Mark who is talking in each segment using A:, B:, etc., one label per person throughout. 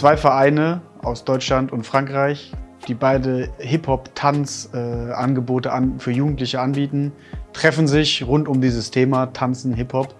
A: Zwei Vereine aus Deutschland und Frankreich, die beide Hip-Hop-Tanz-Angebote an, für Jugendliche anbieten, treffen sich rund um dieses Thema Tanzen, Hip-Hop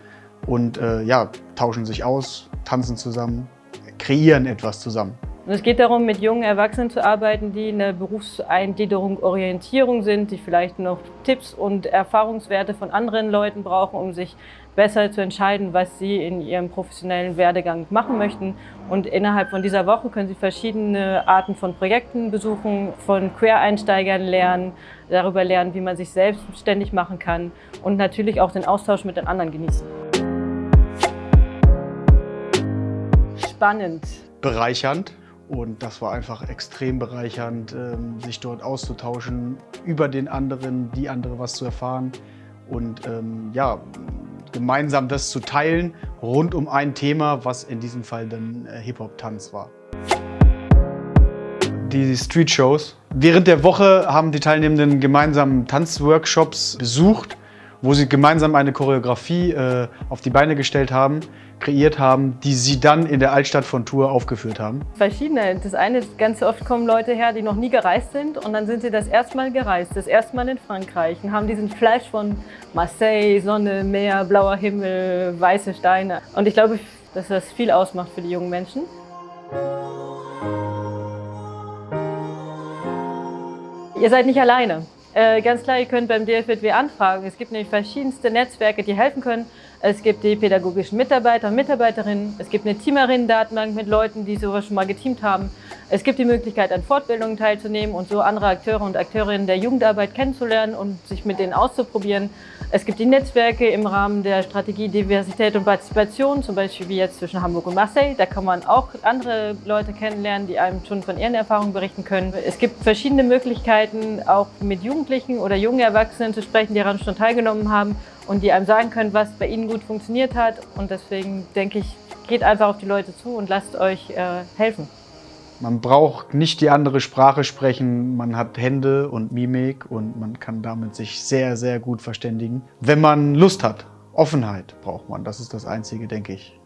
A: und äh, ja, tauschen sich aus, tanzen zusammen, kreieren etwas zusammen.
B: Es geht darum, mit jungen Erwachsenen zu arbeiten, die in der Berufseingliederung, Orientierung sind, die vielleicht noch Tipps und Erfahrungswerte von anderen Leuten brauchen, um sich besser zu entscheiden, was sie in ihrem professionellen Werdegang machen möchten. Und innerhalb von dieser Woche können sie verschiedene Arten von Projekten besuchen, von Quereinsteigern lernen, darüber lernen, wie man sich selbstständig machen kann und natürlich auch den Austausch mit den anderen genießen. Spannend.
A: Bereichernd. Und das war einfach extrem bereichernd, ähm, sich dort auszutauschen, über den anderen, die andere was zu erfahren und ähm, ja, gemeinsam das zu teilen rund um ein Thema, was in diesem Fall dann äh, Hip-Hop-Tanz war. Die Street-Shows. Während der Woche haben die Teilnehmenden gemeinsam Tanzworkshops besucht wo sie gemeinsam eine Choreografie äh, auf die Beine gestellt haben, kreiert haben, die sie dann in der Altstadt von Tours aufgeführt haben?
B: Verschiedene. Das eine, ganz oft kommen Leute her, die noch nie gereist sind und dann sind sie das erste Mal gereist, das erste Mal in Frankreich und haben diesen Flash von Marseille, Sonne, Meer, blauer Himmel, weiße Steine. Und ich glaube, dass das viel ausmacht für die jungen Menschen. Ihr seid nicht alleine. Äh, ganz klar, ihr könnt beim DFW anfragen. Es gibt nämlich verschiedenste Netzwerke, die helfen können. Es gibt die pädagogischen Mitarbeiter und Mitarbeiterinnen. Es gibt eine Teamerinnen-Datenbank mit Leuten, die sowas schon mal geteamt haben. Es gibt die Möglichkeit, an Fortbildungen teilzunehmen und so andere Akteure und Akteurinnen der Jugendarbeit kennenzulernen und sich mit denen auszuprobieren. Es gibt die Netzwerke im Rahmen der Strategie Diversität und Partizipation, zum Beispiel wie jetzt zwischen Hamburg und Marseille. Da kann man auch andere Leute kennenlernen, die einem schon von ihren Erfahrungen berichten können. Es gibt verschiedene Möglichkeiten, auch mit Jugendlichen oder jungen Erwachsenen zu sprechen, die daran schon teilgenommen haben und die einem sagen können, was bei ihnen gut funktioniert hat. Und deswegen denke ich, geht einfach auf die Leute zu und lasst euch äh, helfen.
A: Man braucht nicht die andere Sprache sprechen, man hat Hände und Mimik und man kann damit sich sehr, sehr gut verständigen. Wenn man Lust hat, Offenheit braucht man, das ist das Einzige, denke ich.